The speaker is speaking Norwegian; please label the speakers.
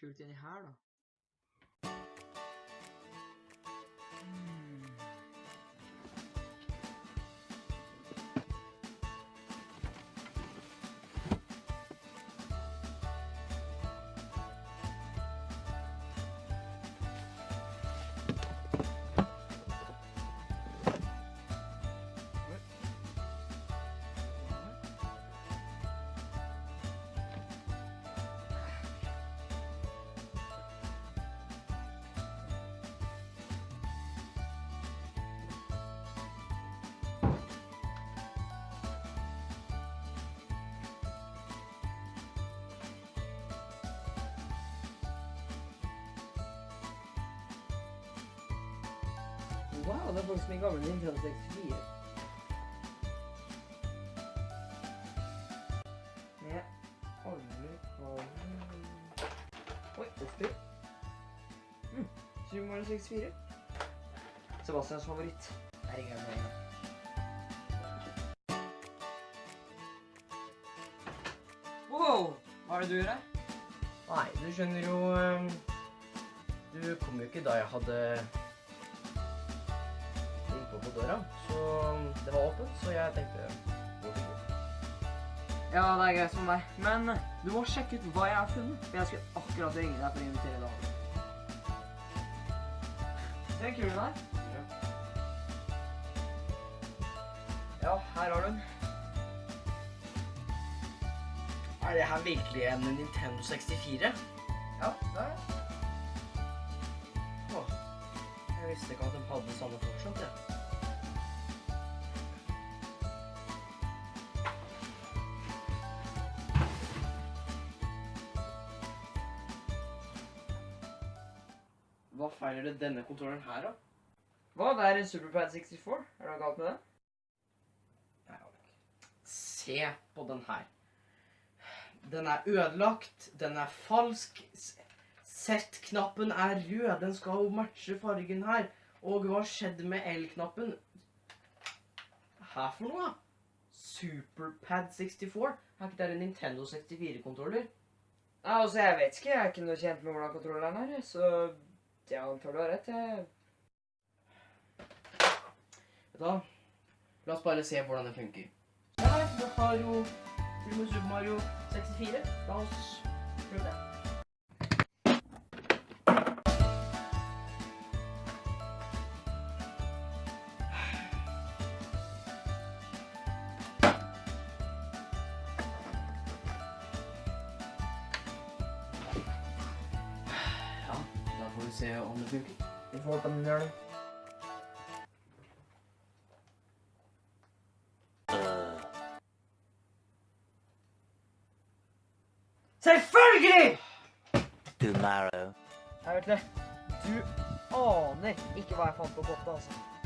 Speaker 1: kult inni her, da. Wow, det er faktisk min gamle Nintendo 64. Med alle kvalene Oi, spyr. Mm. Super Mario 64. Sebastians favoritt. Jeg ringer med en gang. Wow! Hva er det du gjør her?
Speaker 2: Nei, du skjønner jo ehm, Du kom jo ikke da jeg hadde ringt på døra. Så det var åpent, så jeg tenkte.
Speaker 1: Ja, det er greit for meg. Men du må sjekke ut hva jeg har funnet. For jeg skulle akkurat ringe deg for å invitere deg. Se kulen der. Ja, her har du den.
Speaker 2: Er det her virkelig en Nintendo 64?
Speaker 1: Ja, det er det.
Speaker 2: Åh, jeg visste ikke at de hadde samme fortsatt, jeg. Hva feiler det denne kontrollen her, da?
Speaker 1: Hva? Det er en Superpad 64. Er det noe galt med
Speaker 2: Alek. Se på den her. Den er ødelagt, den er falsk. Z-knappen er rød, den skal jo matche fargen her. Og hva skjedde med L-knappen? Her for noe? da? Superpad 64? Er ikke det en Nintendo 64-kontroller?
Speaker 1: Nei, altså, jeg vet ikke. Jeg er ikke noe kjent med hvordan kontrolleren er, så jeg antar du har rett.
Speaker 2: Vet du hva? La oss bare se hvordan det funker. Ja, nei, du har jo Super Mario 64. La oss da får vi se om det funker.
Speaker 1: Vi får håpe den gjør det. Selvfølgelig!
Speaker 3: tomorrow.
Speaker 1: Jeg vet det. Du aner ikke hva jeg fant på kottet, altså.